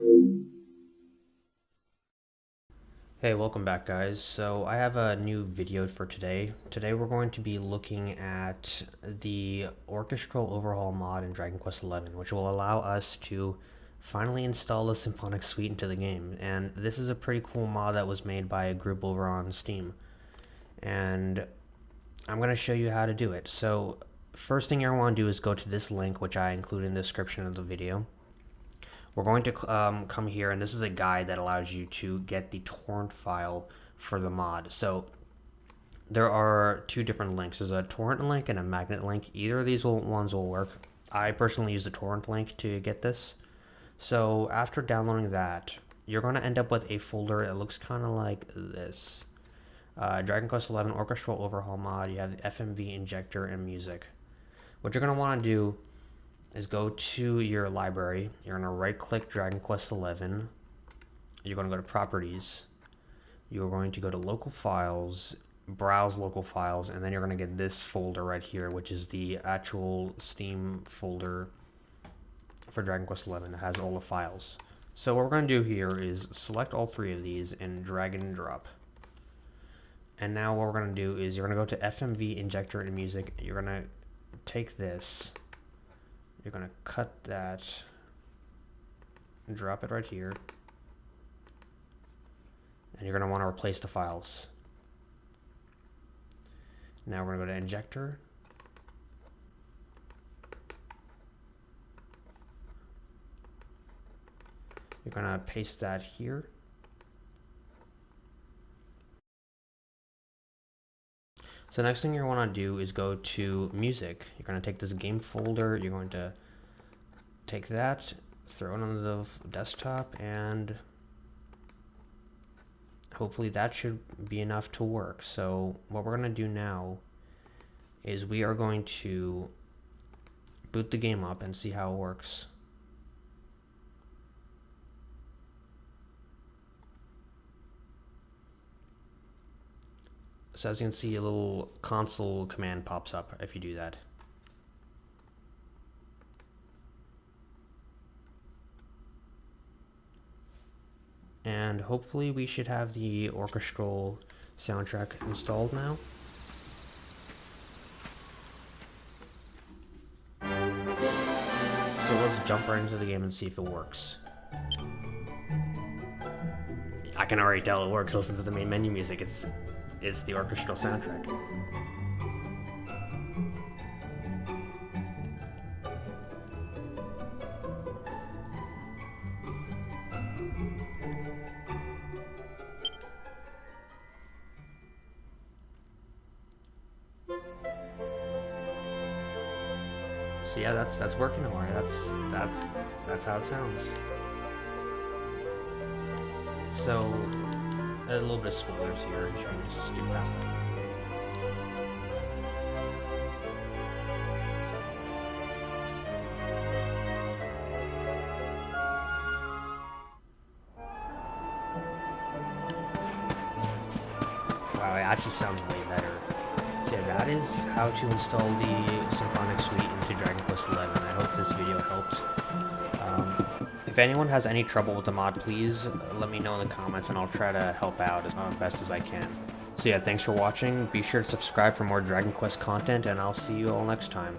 Hey, welcome back guys. So I have a new video for today. Today we're going to be looking at the orchestral overhaul mod in Dragon Quest XI, which will allow us to finally install a symphonic suite into the game. And this is a pretty cool mod that was made by a group over on Steam. And I'm going to show you how to do it. So first thing to want to do is go to this link, which I include in the description of the video we're going to um, come here, and this is a guide that allows you to get the torrent file for the mod. So there are two different links. There's a torrent link and a magnet link. Either of these ones will work. I personally use the torrent link to get this. So after downloading that, you're going to end up with a folder that looks kind of like this. Uh, Dragon Quest XI Orchestral Overhaul Mod. You have the FMV injector and music. What you're going to want to do is go to your library. You're going to right click Dragon Quest XI. You're going to go to properties. You're going to go to local files, browse local files, and then you're going to get this folder right here, which is the actual Steam folder for Dragon Quest XI. It has all the files. So what we're going to do here is select all three of these and drag and drop. And now what we're going to do is you're going to go to FMV injector and music. You're going to take this you're going to cut that and drop it right here. And you're going to want to replace the files. Now we're going to go to injector. You're going to paste that here. So next thing you want to do is go to music. You're going to take this game folder, you're going to take that, throw it on the desktop, and hopefully that should be enough to work. So what we're going to do now is we are going to boot the game up and see how it works. So as you can see, a little console command pops up if you do that. And hopefully we should have the orchestral soundtrack installed now. So let's jump right into the game and see if it works. I can already tell it works. Listen to the main menu music. It's is the orchestral soundtrack. So yeah, that's that's working alright. That's that's that's how it sounds. So a little bit of spoilers here. Trying to just skip past that. Wow, it actually sounds way better. So yeah, that is how to install the Symphonic Suite into Dragon Quest XI. I hope this video helped. If anyone has any trouble with the mod, please let me know in the comments and I'll try to help out as uh, best as I can. So yeah, thanks for watching. Be sure to subscribe for more Dragon Quest content and I'll see you all next time.